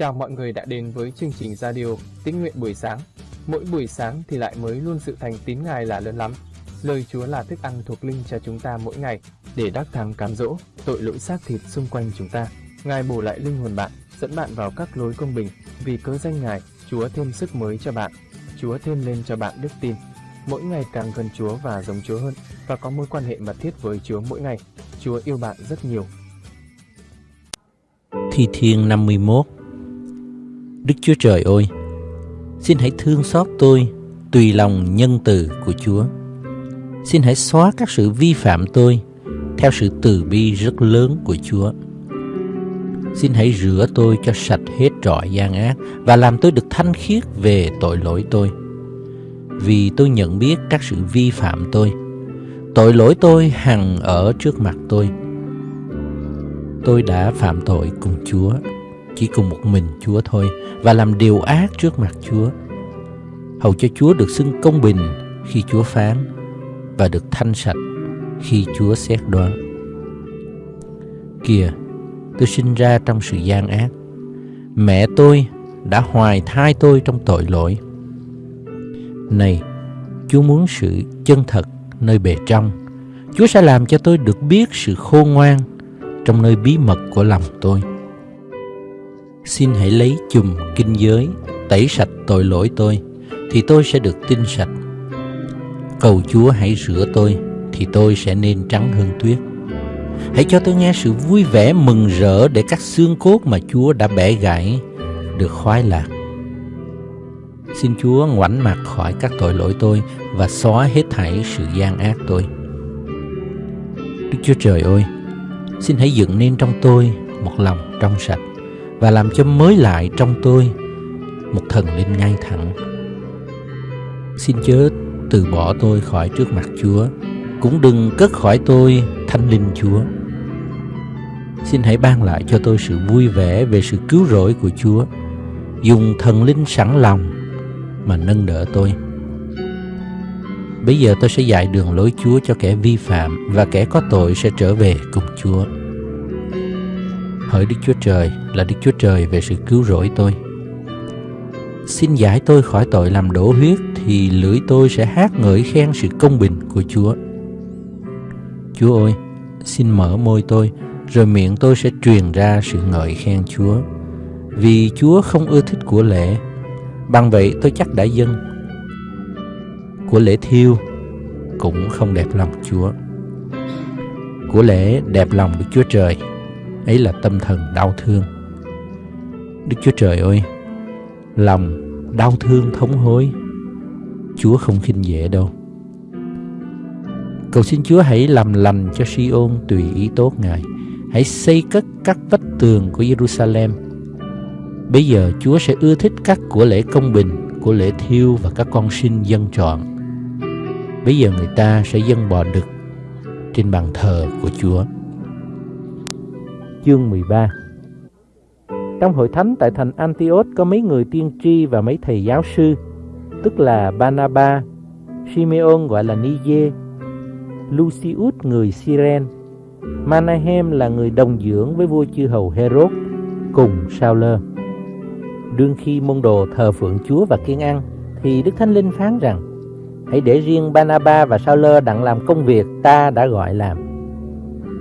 Chào mọi người đã đến với chương trình radio Tín nguyện buổi sáng. Mỗi buổi sáng thì lại mới luôn sự thành tín Ngài là lớn lắm. Lời Chúa là thức ăn thuộc linh cho chúng ta mỗi ngày để đắc thắng cám dỗ, tội lỗi xác thịt xung quanh chúng ta. Ngài bổ lại linh hồn bạn, dẫn bạn vào các lối công bình. Vì cớ danh Ngài, Chúa thêm sức mới cho bạn. Chúa thêm lên cho bạn đức tin. Mỗi ngày càng gần Chúa và giống Chúa hơn và có mối quan hệ mật thiết với Chúa mỗi ngày. Chúa yêu bạn rất nhiều. Thi Thiên 51 Đức Chúa Trời ơi, xin hãy thương xót tôi tùy lòng nhân từ của Chúa. Xin hãy xóa các sự vi phạm tôi theo sự từ bi rất lớn của Chúa. Xin hãy rửa tôi cho sạch hết trọi gian ác và làm tôi được thanh khiết về tội lỗi tôi. Vì tôi nhận biết các sự vi phạm tôi, tội lỗi tôi hằng ở trước mặt tôi. Tôi đã phạm tội cùng Chúa, chỉ cùng một mình Chúa thôi và làm điều ác trước mặt Chúa. Hầu cho Chúa được xưng công bình khi Chúa phán và được thanh sạch khi Chúa xét đoán. Kìa, tôi sinh ra trong sự gian ác. Mẹ tôi đã hoài thai tôi trong tội lỗi. Này, Chúa muốn sự chân thật nơi bề trong. Chúa sẽ làm cho tôi được biết sự khôn ngoan trong nơi bí mật của lòng tôi. Xin hãy lấy chùm kinh giới tẩy sạch tội lỗi tôi thì tôi sẽ được tinh sạch. Cầu Chúa hãy rửa tôi thì tôi sẽ nên trắng hơn tuyết. Hãy cho tôi nghe sự vui vẻ mừng rỡ để các xương cốt mà Chúa đã bẻ gãy được khoái lạc. Xin Chúa ngoảnh mặt khỏi các tội lỗi tôi và xóa hết thảy sự gian ác tôi. Đức Chúa Trời ơi, xin hãy dựng nên trong tôi một lòng trong sạch và làm cho mới lại trong tôi một thần linh ngay thẳng. Xin chớ từ bỏ tôi khỏi trước mặt Chúa, cũng đừng cất khỏi tôi thanh linh Chúa. Xin hãy ban lại cho tôi sự vui vẻ về sự cứu rỗi của Chúa, dùng thần linh sẵn lòng mà nâng đỡ tôi. Bây giờ tôi sẽ dạy đường lối Chúa cho kẻ vi phạm và kẻ có tội sẽ trở về cùng Chúa. Hỡi Đức Chúa Trời là Đức Chúa Trời về sự cứu rỗi tôi. Xin giải tôi khỏi tội làm đổ huyết thì lưỡi tôi sẽ hát ngợi khen sự công bình của Chúa. Chúa ơi, xin mở môi tôi rồi miệng tôi sẽ truyền ra sự ngợi khen Chúa. Vì Chúa không ưa thích của lễ, bằng vậy tôi chắc đã dâng. Của lễ thiêu cũng không đẹp lòng Chúa. Của lễ đẹp lòng Đức Chúa Trời ấy là tâm thần đau thương. Đức chúa trời ơi, lòng đau thương thống hối, chúa không khinh dễ đâu. Cầu xin chúa hãy làm lành cho Siôn tùy ý tốt, ngài. Hãy xây cất các vách tường của Jerusalem. Bây giờ chúa sẽ ưa thích các của lễ công bình, của lễ thiêu và các con sinh dân trọn bây giờ người ta sẽ dâng bò đực trên bàn thờ của chúa chương 13 Trong hội thánh tại thành Antioch có mấy người tiên tri và mấy thầy giáo sư, tức là Banaba, Simeon gọi là Nije, Lucius người Siren, Manahem là người đồng dưỡng với vua chư hầu Herod cùng sao lơ. Đương khi môn đồ thờ phượng Chúa và kiên ăn, thì Đức Thánh Linh phán rằng, hãy để riêng Banaba và sao lơ đặng làm công việc ta đã gọi làm.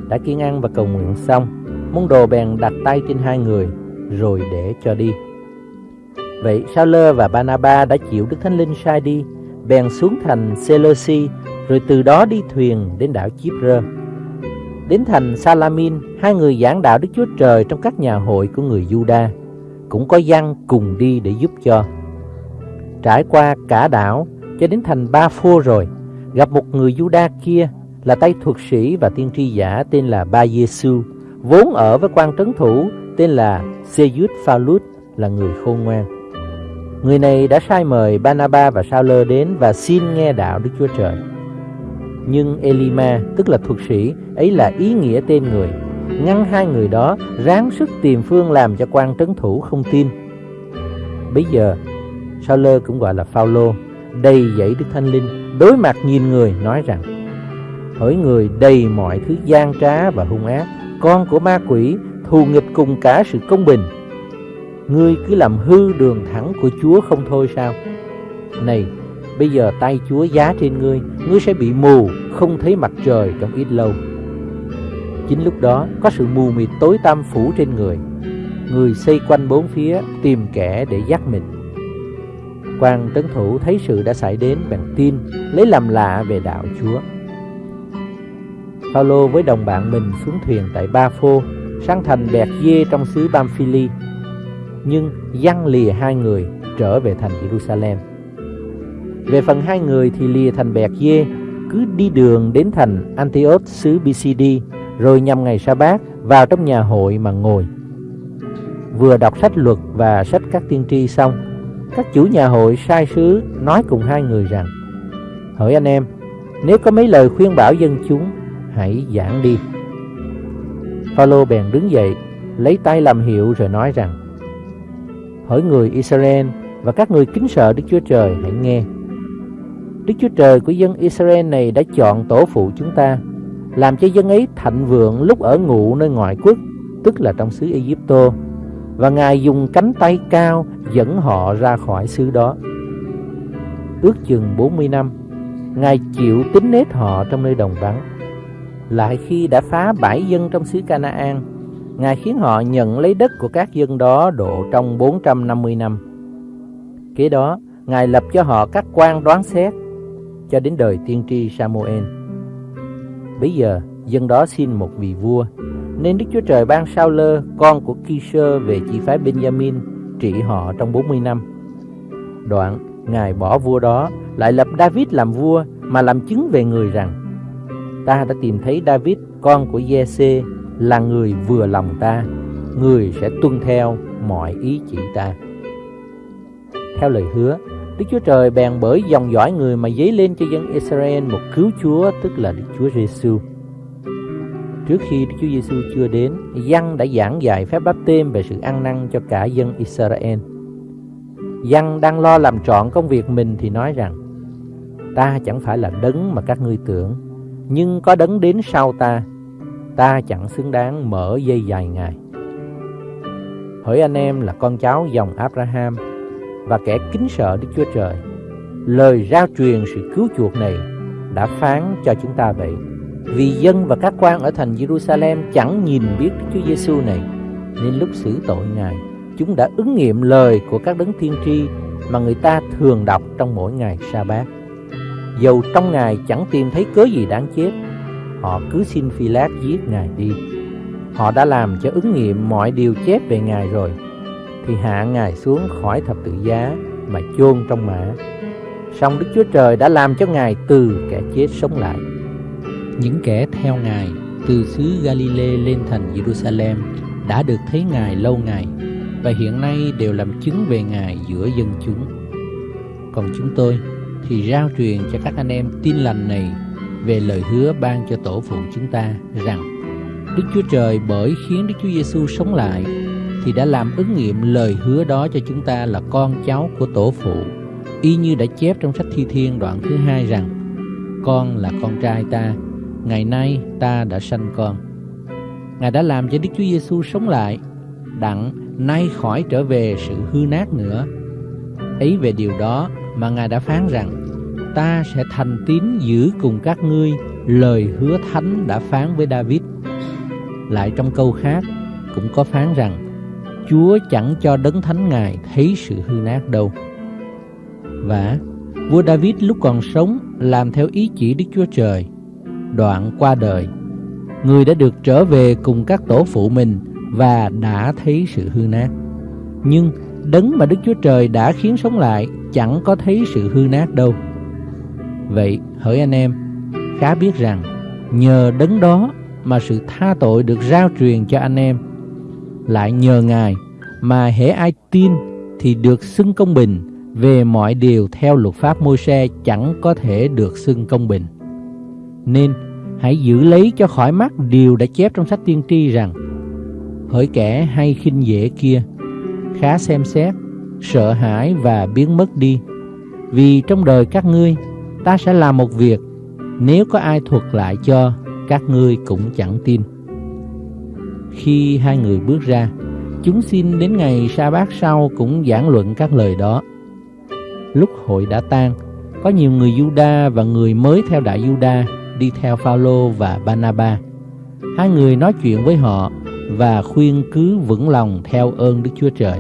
Đã kiên ăn và cầu nguyện xong, môn đồ bèn đặt tay trên hai người rồi để cho đi vậy sao lơ và banaba đã chịu đức thánh linh sai đi bèn xuống thành seleuci rồi từ đó đi thuyền đến đảo Chipre. Đến thành Salamin, hai người giảng đạo Đức Chúa Trời trong các nhà hội của người Juda, cũng có dân cùng đi để giúp cho. Trải qua cả đảo cho đến thành Ba Phô rồi, gặp một người Juda kia là tay thuật sĩ và tiên tri giả tên là Ba Giêsu vốn ở với quan trấn thủ tên là Seyut Phalut là người khôn ngoan. Người này đã sai mời Banaba và Sao đến và xin nghe đạo Đức Chúa Trời. Nhưng Elima, tức là thuật sĩ, ấy là ý nghĩa tên người, ngăn hai người đó ráng sức tìm phương làm cho quan trấn thủ không tin. Bây giờ, Sauler cũng gọi là Phaolô, đầy dẫy Đức Thánh Linh, đối mặt nhìn người nói rằng, hỡi người đầy mọi thứ gian trá và hung ác, con của ma quỷ thù nghịch cùng cả sự công bình Ngươi cứ làm hư đường thẳng của Chúa không thôi sao? Này, bây giờ tay Chúa giá trên ngươi, ngươi sẽ bị mù, không thấy mặt trời trong ít lâu. Chính lúc đó có sự mù mịt tối tăm phủ trên người. Người xây quanh bốn phía tìm kẻ để dắt mình. quan tấn thủ thấy sự đã xảy đến bằng tin, lấy làm lạ về đạo Chúa. Phaolô với đồng bạn mình xuống thuyền tại Ba Phô, sang thành Bẹt Dê trong xứ Pamphili. Nhưng giăng lìa hai người trở về thành Jerusalem. Về phần hai người thì lìa thành Bẹt Dê, cứ đi đường đến thành Antioch xứ BCD, rồi nhằm ngày sa bát vào trong nhà hội mà ngồi. Vừa đọc sách luật và sách các tiên tri xong, các chủ nhà hội sai sứ nói cùng hai người rằng Hỡi anh em, nếu có mấy lời khuyên bảo dân chúng hãy giảng đi. Phaolô bèn đứng dậy, lấy tay làm hiệu rồi nói rằng: Hỡi người Israel và các người kính sợ Đức Chúa Trời hãy nghe. Đức Chúa Trời của dân Israel này đã chọn tổ phụ chúng ta, làm cho dân ấy thạnh vượng lúc ở ngụ nơi ngoại quốc, tức là trong xứ Egypto, và Ngài dùng cánh tay cao dẫn họ ra khỏi xứ đó. Ước chừng 40 năm, Ngài chịu tính nết họ trong nơi đồng vắng lại khi đã phá bãi dân trong xứ Canaan, Ngài khiến họ nhận lấy đất của các dân đó độ trong 450 năm. Kế đó, Ngài lập cho họ các quan đoán xét cho đến đời tiên tri Samuel. Bây giờ, dân đó xin một vị vua, nên Đức Chúa Trời ban sao lơ, con của Kisơ về chi phái Benjamin, trị họ trong 40 năm. Đoạn, Ngài bỏ vua đó, lại lập David làm vua, mà làm chứng về người rằng, ta đã tìm thấy David, con của Giê-xê, là người vừa lòng ta, người sẽ tuân theo mọi ý chỉ ta. Theo lời hứa, Đức Chúa Trời bèn bởi dòng dõi người mà dấy lên cho dân Israel một cứu Chúa, tức là Đức Chúa Giêsu. Trước khi Đức Chúa Giêsu chưa đến, Giăng đã giảng dạy phép báp têm về sự ăn năn cho cả dân Israel. Giăng đang lo làm trọn công việc mình thì nói rằng: Ta chẳng phải là đấng mà các ngươi tưởng, nhưng có đấng đến sau ta, ta chẳng xứng đáng mở dây dài ngài. Hỡi anh em là con cháu dòng Abraham và kẻ kính sợ Đức Chúa Trời, lời rao truyền sự cứu chuộc này đã phán cho chúng ta vậy. Vì dân và các quan ở thành Jerusalem chẳng nhìn biết Đức Chúa Giêsu này, nên lúc xử tội Ngài, chúng đã ứng nghiệm lời của các đấng tiên tri mà người ta thường đọc trong mỗi ngày sa bát Dầu trong Ngài chẳng tìm thấy cớ gì đáng chết. Họ cứ xin phi lát giết Ngài đi. Họ đã làm cho ứng nghiệm mọi điều chép về Ngài rồi. Thì hạ Ngài xuống khỏi thập tự giá Mà chôn trong mã. Song Đức Chúa Trời đã làm cho Ngài từ kẻ chết sống lại. Những kẻ theo Ngài từ xứ Galilee lên thành Jerusalem đã được thấy Ngài lâu ngày và hiện nay đều làm chứng về Ngài giữa dân chúng. Còn chúng tôi thì rao truyền cho các anh em tin lành này về lời hứa ban cho tổ phụ chúng ta rằng, Đức Chúa Trời bởi khiến Đức Chúa Giêsu sống lại thì đã làm ứng nghiệm lời hứa đó cho chúng ta là con cháu của tổ phụ, y như đã chép trong sách Thi Thiên đoạn thứ hai rằng, con là con trai ta, ngày nay ta đã sanh con. Ngài đã làm cho Đức Chúa Giêsu sống lại, đặng nay khỏi trở về sự hư nát nữa. Ấy về điều đó mà Ngài đã phán rằng ta sẽ thành tín giữ cùng các ngươi lời hứa thánh đã phán với David. Lại trong câu khác cũng có phán rằng Chúa chẳng cho đấng thánh Ngài thấy sự hư nát đâu. Và vua David lúc còn sống làm theo ý chỉ Đức Chúa Trời. Đoạn qua đời, người đã được trở về cùng các tổ phụ mình và đã thấy sự hư nát. Nhưng đấng mà Đức Chúa Trời đã khiến sống lại chẳng có thấy sự hư nát đâu. Vậy hỡi anh em, khá biết rằng nhờ đấng đó mà sự tha tội được rao truyền cho anh em. Lại nhờ Ngài mà hễ ai tin thì được xưng công bình về mọi điều theo luật pháp môi xe chẳng có thể được xưng công bình. Nên hãy giữ lấy cho khỏi mắt điều đã chép trong sách tiên tri rằng hỡi kẻ hay khinh dễ kia khá xem xét sợ hãi và biến mất đi vì trong đời các ngươi ta sẽ làm một việc nếu có ai thuật lại cho các ngươi cũng chẳng tin khi hai người bước ra chúng xin đến ngày sa bát sau cũng giảng luận các lời đó. Lúc hội đã tan, có nhiều người Juda và người mới theo đại Juda đi theo Phaolô và Banaba. Hai người nói chuyện với họ và khuyên cứ vững lòng theo ơn Đức Chúa Trời.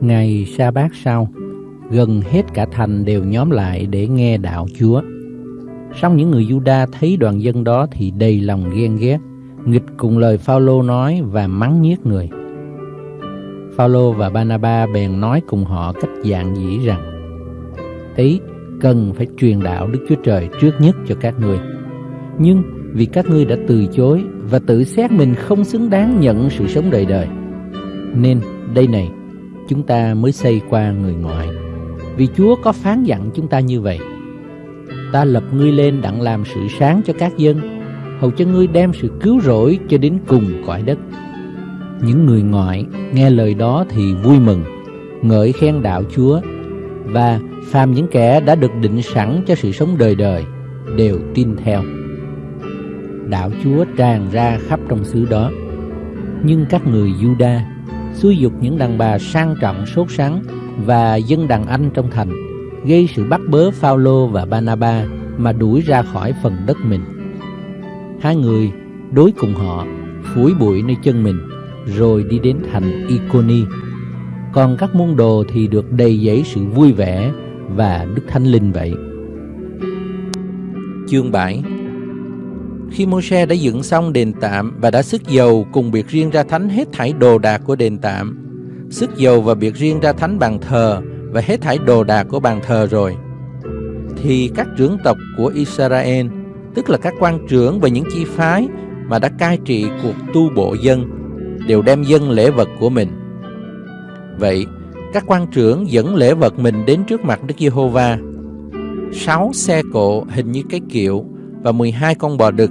Ngày sa bát sau, gần hết cả thành đều nhóm lại để nghe đạo Chúa. Song những người Juda thấy đoàn dân đó thì đầy lòng ghen ghét, nghịch cùng lời Phaolô nói và mắng nhiếc người. Phaolô và Banaba bèn nói cùng họ cách dạng dĩ rằng: "Ấy, cần phải truyền đạo Đức Chúa Trời trước nhất cho các ngươi. Nhưng vì các ngươi đã từ chối và tự xét mình không xứng đáng nhận sự sống đời đời, nên đây này, chúng ta mới xây qua người ngoại. Vì Chúa có phán dặn chúng ta như vậy: Ta lập ngươi lên đặng làm sự sáng cho các dân, hầu cho ngươi đem sự cứu rỗi cho đến cùng cõi đất. Những người ngoại nghe lời đó thì vui mừng, ngợi khen đạo Chúa và phàm những kẻ đã được định sẵn cho sự sống đời đời đều tin theo. Đạo Chúa tràn ra khắp trong xứ đó. Nhưng các người Juda xúi dục những đàn bà sang trọng sốt sắng và dân đàn anh trong thành gây sự bắt bớ Phaolô và Banaba mà đuổi ra khỏi phần đất mình. Hai người đối cùng họ phủi bụi nơi chân mình rồi đi đến thành Iconi. Còn các môn đồ thì được đầy dẫy sự vui vẻ và Đức Thánh Linh vậy. Chương 7 Khi Môi-se đã dựng xong đền tạm và đã sức dầu cùng biệt riêng ra thánh hết thảy đồ đạc của đền tạm, sức dầu và biệt riêng ra thánh bàn thờ và hết thảy đồ đạc của bàn thờ rồi, thì các trưởng tộc của Israel, tức là các quan trưởng và những chi phái mà đã cai trị cuộc tu bộ dân, đều đem dân lễ vật của mình. Vậy, các quan trưởng dẫn lễ vật mình đến trước mặt Đức Giê-hô-va. Sáu xe cộ hình như cái kiệu và 12 con bò đực,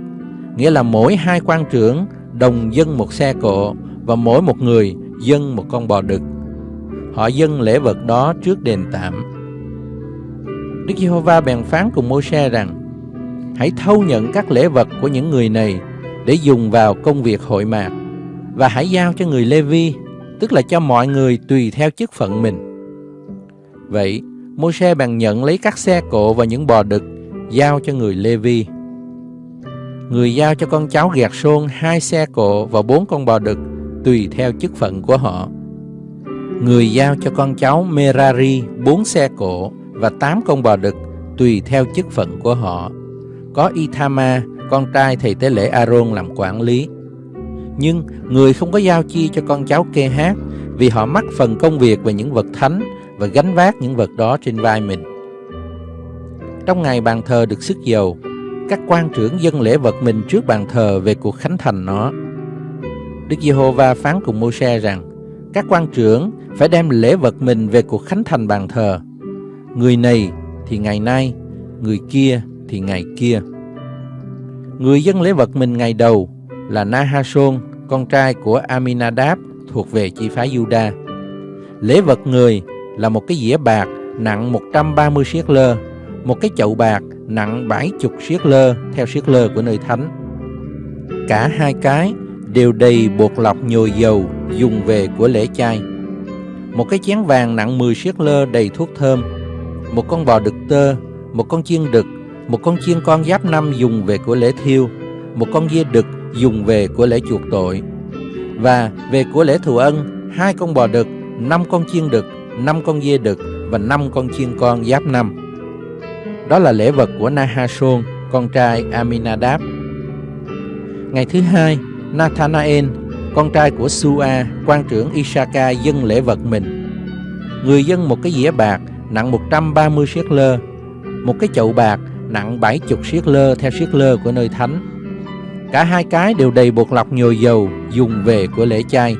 nghĩa là mỗi hai quan trưởng đồng dân một xe cộ và mỗi một người dân một con bò đực. Họ dâng lễ vật đó trước đền tạm. Đức Giê-hô-va bèn phán cùng Môi-se rằng: Hãy thâu nhận các lễ vật của những người này để dùng vào công việc hội mạc và hãy giao cho người Lê-vi tức là cho mọi người tùy theo chức phận mình. Vậy, Môi-se bèn nhận lấy các xe cộ và những bò đực, giao cho người Lê-vi. Người giao cho con cháu gạt xôn hai xe cộ và bốn con bò đực, tùy theo chức phận của họ. Người giao cho con cháu Merari bốn xe cộ và tám con bò đực, tùy theo chức phận của họ. Có Ithama, con trai thầy tế lễ Aaron làm quản lý nhưng người không có giao chi cho con cháu kê hát vì họ mắc phần công việc về những vật thánh và gánh vác những vật đó trên vai mình. Trong ngày bàn thờ được sức dầu, các quan trưởng dân lễ vật mình trước bàn thờ về cuộc khánh thành nó. Đức Giê-hô-va phán cùng Mô-se rằng, các quan trưởng phải đem lễ vật mình về cuộc khánh thành bàn thờ. Người này thì ngày nay, người kia thì ngày kia. Người dân lễ vật mình ngày đầu là Nahashon con trai của Aminadab thuộc về chi phái Juda. Lễ vật người là một cái dĩa bạc nặng 130 siết lơ, một cái chậu bạc nặng 70 siết lơ theo siết lơ của nơi thánh. Cả hai cái đều đầy bột lọc nhồi dầu dùng về của lễ chay. Một cái chén vàng nặng 10 siết lơ đầy thuốc thơm, một con bò đực tơ, một con chiên đực, một con chiên con giáp năm dùng về của lễ thiêu, một con dê đực dùng về của lễ chuộc tội. Và về của lễ thù ân hai con bò đực năm con chiên đực năm con dê đực và năm con chiên con giáp năm. Đó là lễ vật của Nahashon con trai Aminadab. Ngày thứ hai Nathanael con trai của Sua quan trưởng Isaka dâng lễ vật mình người dân một cái dĩa bạc nặng 130 siết lơ một cái chậu bạc nặng 70 siết lơ theo siết lơ của nơi thánh Cả hai cái đều đầy bột lọc nhồi dầu dùng về của lễ chay.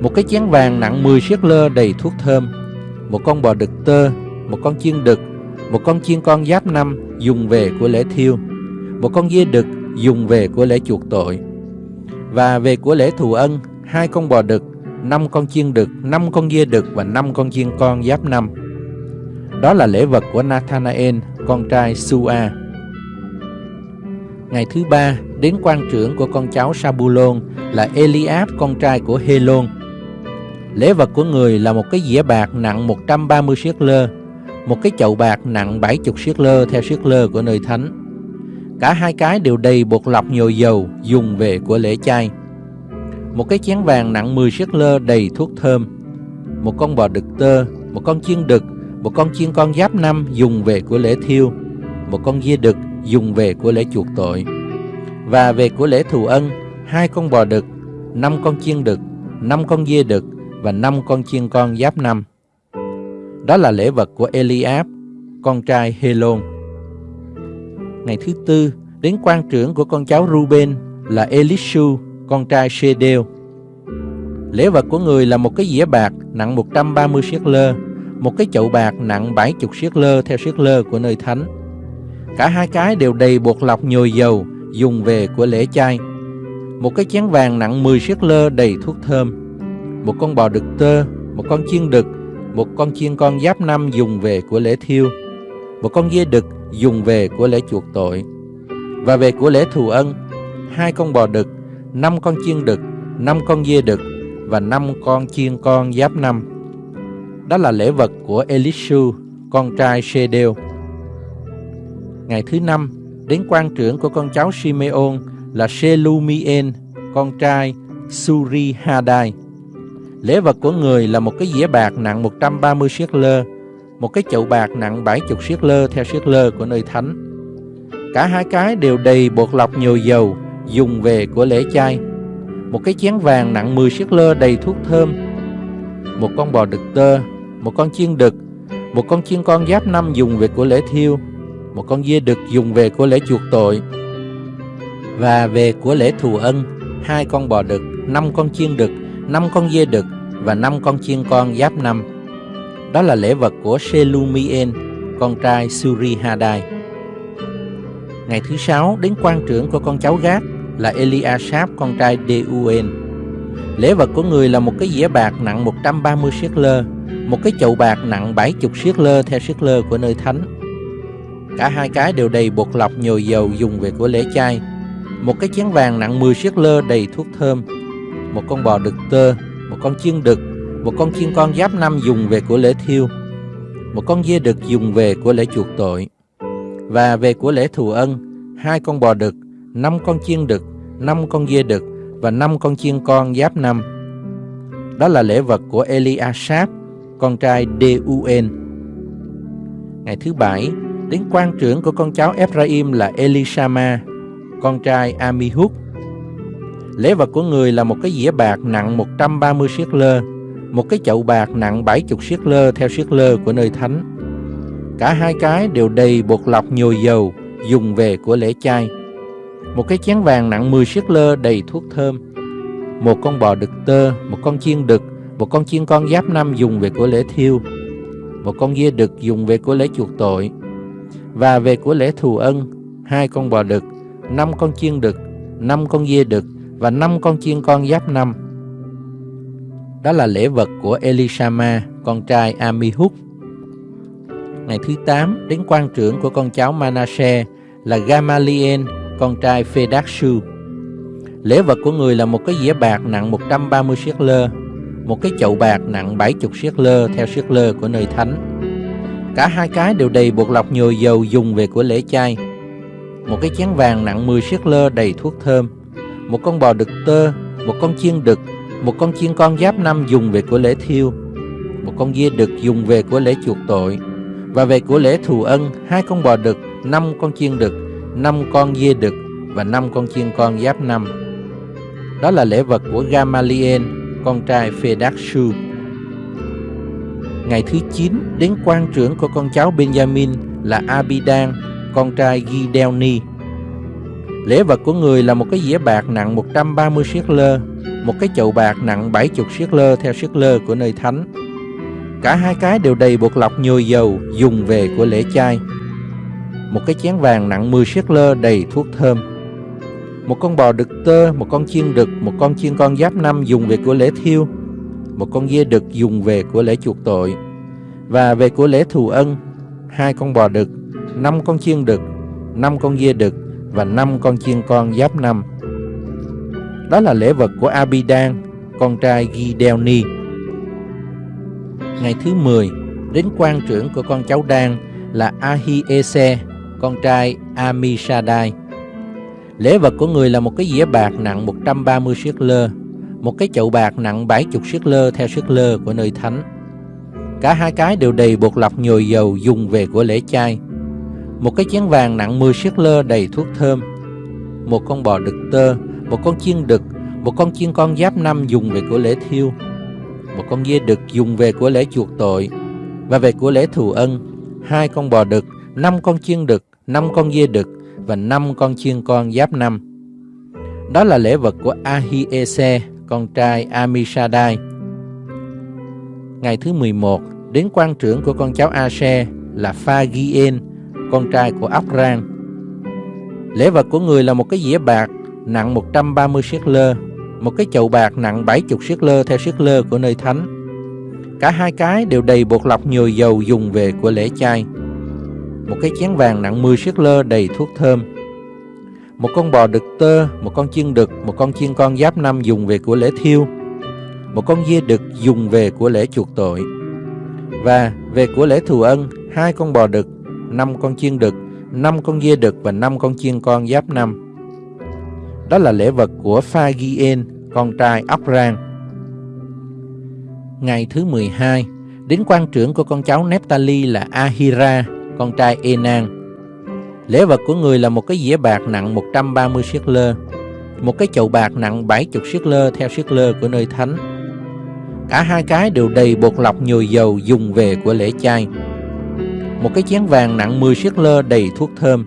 Một cái chén vàng nặng 10 siết lơ đầy thuốc thơm, một con bò đực tơ, một con chiên đực, một con chiên con giáp năm dùng về của lễ thiêu, một con dê đực dùng về của lễ chuộc tội. Và về của lễ thù ân, hai con bò đực, năm con chiên đực, năm con dê đực và năm con chiên con giáp năm. Đó là lễ vật của Nathanael, con trai Sua. Ngày thứ ba, đến quan trưởng của con cháu Sabulon là Eliab con trai của Helon. Lễ vật của người là một cái dĩa bạc nặng 130 siết lơ, một cái chậu bạc nặng 70 siết lơ theo siết lơ của nơi thánh. Cả hai cái đều đầy bột lọc nhồi dầu dùng về của lễ chay. Một cái chén vàng nặng 10 siết lơ đầy thuốc thơm. Một con bò đực tơ, một con chiên đực, một con chiên con giáp năm dùng về của lễ thiêu, một con dê đực dùng về của lễ chuộc tội. Và về của lễ thù ân, hai con bò đực, năm con chiên đực, năm con dê đực và năm con chiên con giáp năm. Đó là lễ vật của Eliab, con trai Helon. Ngày thứ tư, đến quan trưởng của con cháu Ruben là Elishu, con trai Shedeo. Lễ vật của người là một cái dĩa bạc nặng 130 siết lơ, một cái chậu bạc nặng 70 siết lơ theo siết lơ của nơi thánh. Cả hai cái đều đầy bột lọc nhồi dầu dùng về của lễ chay. Một cái chén vàng nặng 10 siết lơ đầy thuốc thơm. Một con bò đực tơ, một con chiên đực, một con chiên con giáp năm dùng về của lễ thiêu. Một con dê đực dùng về của lễ chuộc tội. Và về của lễ thù ân, hai con bò đực, năm con chiên đực, năm con dê đực và năm con chiên con giáp năm. Đó là lễ vật của Elishu, con trai Shedeo. Ngày thứ năm, đến quan trưởng của con cháu Simeon là Shelumien, con trai Suri Hadai. Lễ vật của người là một cái dĩa bạc nặng 130 siết lơ, một cái chậu bạc nặng 70 siết lơ theo siết lơ của nơi thánh. Cả hai cái đều đầy bột lọc nhồi dầu dùng về của lễ chay. Một cái chén vàng nặng 10 siết lơ đầy thuốc thơm. Một con bò đực tơ, một con chiên đực, một con chiên con giáp năm dùng về của lễ thiêu, một con dê đực dùng về của lễ chuộc tội và về của lễ thù ân hai con bò đực năm con chiên đực năm con dê đực và năm con chiên con giáp năm đó là lễ vật của Selumien con trai Surihadai. Ngày thứ sáu đến quan trưởng của con cháu gác là Eliasap con trai Deuen lễ vật của người là một cái dĩa bạc nặng 130 siết lơ một cái chậu bạc nặng 70 siết lơ theo siết lơ của nơi thánh Cả hai cái đều đầy bột lọc nhồi dầu dùng về của lễ chay. Một cái chén vàng nặng 10 siết lơ đầy thuốc thơm. Một con bò đực tơ, một con chiên đực, một con chiên con giáp năm dùng về của lễ thiêu. Một con dê đực dùng về của lễ chuộc tội. Và về của lễ thù ân, hai con bò đực, năm con chiên đực, năm con dê đực và năm con chiên con giáp năm. Đó là lễ vật của Eliasap, con trai Deuen. Ngày thứ bảy, Đến quan trưởng của con cháu Ephraim là Elishama, con trai Amihud. Lễ vật của người là một cái dĩa bạc nặng 130 siết lơ, một cái chậu bạc nặng 70 siết lơ theo siết lơ của nơi thánh. Cả hai cái đều đầy bột lọc nhồi dầu dùng về của lễ chay. Một cái chén vàng nặng 10 siết lơ đầy thuốc thơm. Một con bò đực tơ, một con chiên đực, một con chiên con giáp năm dùng về của lễ thiêu. Một con dê đực dùng về của lễ chuộc tội và về của lễ thù ân, hai con bò đực, năm con chiên đực, năm con dê đực và năm con chiên con giáp năm. Đó là lễ vật của Elishama, con trai Amihud. Ngày thứ 8, đến quan trưởng của con cháu Manasseh là Gamaliel, con trai Phedakshu. Lễ vật của người là một cái dĩa bạc nặng 130 siết lơ, một cái chậu bạc nặng 70 siết lơ theo siết lơ của nơi thánh Cả hai cái đều đầy bột lọc nhồi dầu dùng về của lễ chay. Một cái chén vàng nặng 10 siết lơ đầy thuốc thơm. Một con bò đực tơ, một con chiên đực, một con chiên con giáp năm dùng về của lễ thiêu. Một con dê đực dùng về của lễ chuộc tội. Và về của lễ thù ân, hai con bò đực, năm con chiên đực, năm con dê đực và năm con chiên con giáp năm. Đó là lễ vật của Gamaliel, con trai Phedakshu. Ngày thứ 9 đến quan trưởng của con cháu Benjamin là Abidan, con trai Gideoni. Lễ vật của người là một cái dĩa bạc nặng 130 siết lơ, một cái chậu bạc nặng 70 siết lơ theo siết lơ của nơi thánh. Cả hai cái đều đầy bột lọc nhồi dầu dùng về của lễ chay. Một cái chén vàng nặng 10 siết lơ đầy thuốc thơm. Một con bò đực tơ, một con chiên đực, một con chiên con giáp năm dùng về của lễ thiêu, một con dê đực dùng về của lễ chuộc tội, và về của lễ thù ân, hai con bò đực, năm con chiên đực, năm con dê đực và năm con chiên con giáp năm. Đó là lễ vật của Abidan, con trai Gideoni. Ngày thứ 10, đến quan trưởng của con cháu Đan là Ahiese, con trai Amishadai. Lễ vật của người là một cái dĩa bạc nặng 130 siết lơ, một cái chậu bạc nặng 70 siết lơ theo siết lơ của nơi thánh. Cả hai cái đều đầy bột lọc nhồi dầu dùng về của lễ chay. Một cái chén vàng nặng 10 siết lơ đầy thuốc thơm. Một con bò đực tơ, một con chiên đực, một con chiên con giáp năm dùng về của lễ thiêu. Một con dê đực dùng về của lễ chuộc tội và về của lễ thù ân. Hai con bò đực, năm con chiên đực, năm con dê đực và năm con chiên con giáp năm. Đó là lễ vật của Ahiese, con trai Amishadai. Ngày thứ 11, đến quan trưởng của con cháu Ase là Phagien, con trai của Abran. Lễ vật của người là một cái dĩa bạc nặng 130 siết lơ, một cái chậu bạc nặng 70 siết lơ theo siết lơ của nơi thánh. Cả hai cái đều đầy bột lọc nhồi dầu dùng về của lễ chay. Một cái chén vàng nặng 10 siết lơ đầy thuốc thơm. Một con bò đực tơ, một con chiên đực, một con chiên con giáp năm dùng về của lễ thiêu. Một con dê đực dùng về của lễ chuộc tội. Và về của lễ thù ân, hai con bò đực, năm con chiên đực, năm con dê đực và năm con chiên con giáp năm. Đó là lễ vật của Phagien, con trai Abran. Ngày thứ 12, đến quan trưởng của con cháu Nephtali là Ahira, con trai Enan. Lễ vật của người là một cái dĩa bạc nặng 130 siết lơ, một cái chậu bạc nặng 70 siết lơ theo siết lơ của nơi thánh. Cả hai cái đều đầy bột lọc nhồi dầu dùng về của lễ chay. Một cái chén vàng nặng 10 siết lơ đầy thuốc thơm.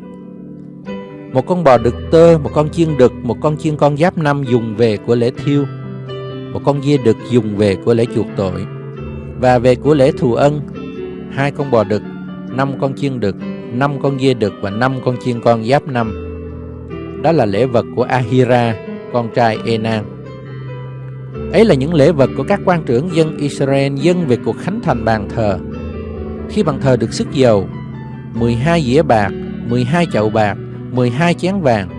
Một con bò đực tơ, một con chiên đực, một con chiên con giáp năm dùng về của lễ thiêu. Một con dê đực dùng về của lễ chuộc tội. Và về của lễ thù ân, hai con bò đực, năm con chiên đực, năm con dê đực và năm con chiên con giáp năm. Đó là lễ vật của Ahira, con trai Enan. Ấy là những lễ vật của các quan trưởng dân Israel dân về cuộc khánh thành bàn thờ. Khi bàn thờ được sức dầu, 12 dĩa bạc, 12 chậu bạc, 12 chén vàng,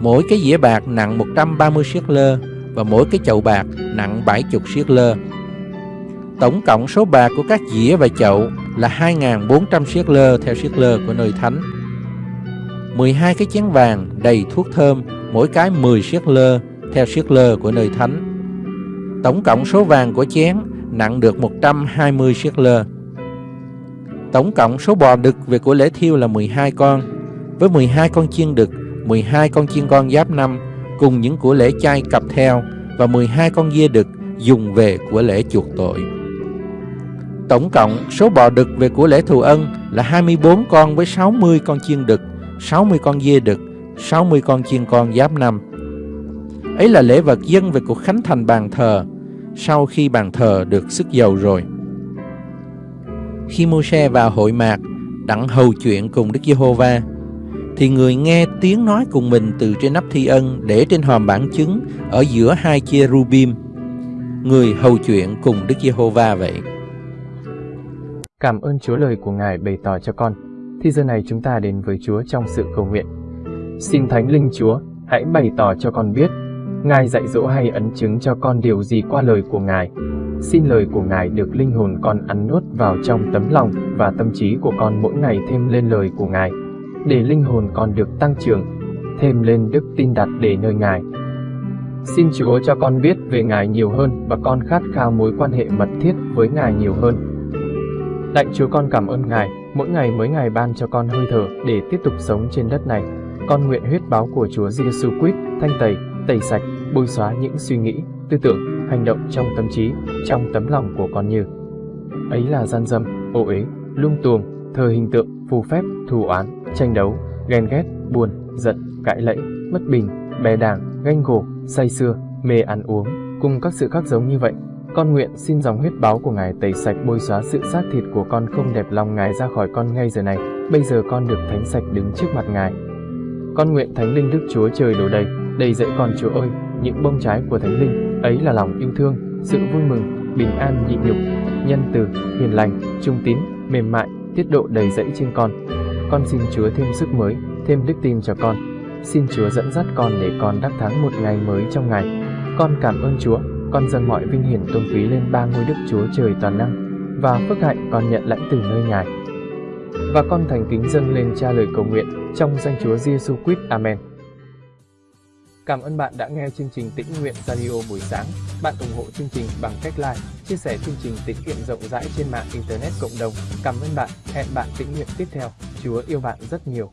mỗi cái dĩa bạc nặng 130 siết lơ và mỗi cái chậu bạc nặng 70 siết lơ. Tổng cộng số bạc của các dĩa và chậu là 2.400 siết lơ theo siết lơ của nơi thánh. 12 cái chén vàng đầy thuốc thơm, mỗi cái 10 siết lơ theo siết lơ của nơi thánh. Tổng cộng số vàng của chén nặng được 120 siết lơ. Tổng cộng số bò đực về của lễ thiêu là 12 con, với 12 con chiên đực, 12 con chiên con giáp năm cùng những của lễ chay cặp theo và 12 con dê đực dùng về của lễ chuộc tội. Tổng cộng số bò đực về của lễ thù ân là 24 con với 60 con chiên đực, 60 con dê đực, 60 con chiên con giáp năm. Ấy là lễ vật dân về cuộc khánh thành bàn thờ sau khi bàn thờ được sức dầu rồi. Khi Môi-se vào hội mạc đặng hầu chuyện cùng Đức Giê-hô-va thì người nghe tiếng nói cùng mình từ trên nắp thi ân để trên hòm bản chứng ở giữa hai chia rubim. Người hầu chuyện cùng Đức Giê-hô-va vậy. Cảm ơn Chúa lời của Ngài bày tỏ cho con. Thì giờ này chúng ta đến với Chúa trong sự cầu nguyện. Xin Thánh Linh Chúa, hãy bày tỏ cho con biết, Ngài dạy dỗ hay ấn chứng cho con điều gì qua lời của Ngài. Xin lời của Ngài được linh hồn con ăn nuốt vào trong tấm lòng và tâm trí của con mỗi ngày thêm lên lời của Ngài, để linh hồn con được tăng trưởng, thêm lên đức tin đặt để nơi Ngài. Xin Chúa cho con biết về Ngài nhiều hơn và con khát khao mối quan hệ mật thiết với Ngài nhiều hơn. Lạy Chúa con cảm ơn Ngài, mỗi ngày mới Ngài ban cho con hơi thở để tiếp tục sống trên đất này. Con nguyện huyết báo của Chúa Giêsu Christ thanh tẩy, tẩy sạch, bôi xóa những suy nghĩ, tư tưởng, hành động trong tâm trí, trong tấm lòng của con như ấy là gian dâm, ô uế, lung tuồng, thờ hình tượng, phù phép, thù oán, tranh đấu, ghen ghét, buồn, giận, cãi lẫy, bất bình, bè đảng, ganh gổ, say xưa, mê ăn uống, cùng các sự khác giống như vậy. Con nguyện xin dòng huyết báo của Ngài tẩy sạch bôi xóa sự xác thịt của con không đẹp lòng Ngài ra khỏi con ngay giờ này. Bây giờ con được thánh sạch đứng trước mặt Ngài. Con nguyện Thánh Linh Đức Chúa trời đổ đầy, đầy dậy con Chúa ơi, những bông trái của Thánh Linh, ấy là lòng yêu thương, sự vui mừng, bình an nhịn nhục, nhân từ, hiền lành, trung tín, mềm mại, tiết độ đầy dẫy trên con. Con xin Chúa thêm sức mới, thêm đức tin cho con. Xin Chúa dẫn dắt con để con đắc thắng một ngày mới trong ngày. Con cảm ơn Chúa, con dâng mọi vinh hiển tôn quý lên ba ngôi Đức Chúa Trời toàn năng và phước hạnh con nhận lãnh từ nơi Ngài. Và con thành kính dâng lên cha lời cầu nguyện trong danh Chúa Giêsu Christ. Amen. Cảm ơn bạn đã nghe chương trình Tĩnh Nguyện Radio buổi sáng. Bạn ủng hộ chương trình bằng cách like, chia sẻ chương trình tĩnh nguyện rộng rãi trên mạng Internet cộng đồng. Cảm ơn bạn. Hẹn bạn tĩnh nguyện tiếp theo. Chúa yêu bạn rất nhiều.